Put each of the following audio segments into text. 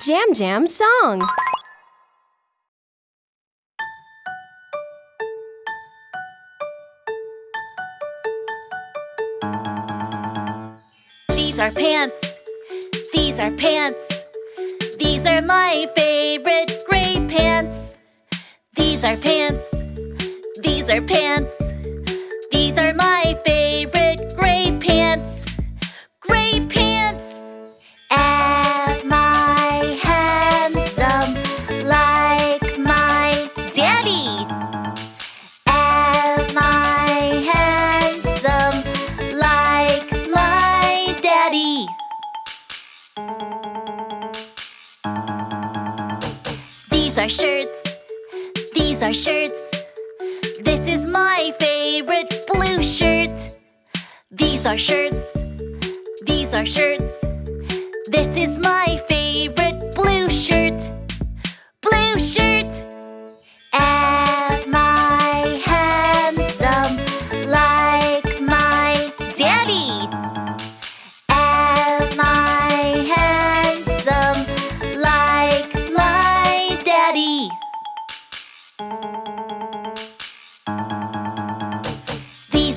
Jam Jam song. These are pants. These are pants. These are my favorite gray pants. These are pants. These are pants. These are shirts. These are shirts. This is my favorite blue shirt. These are shirts. These are shirts. This is my favorite blue shirt. Blue shirt.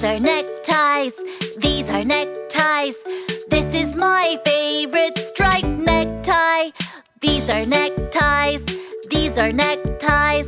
Are neckties, these are neckties. This is my favorite striped necktie. These are neckties, these are neckties.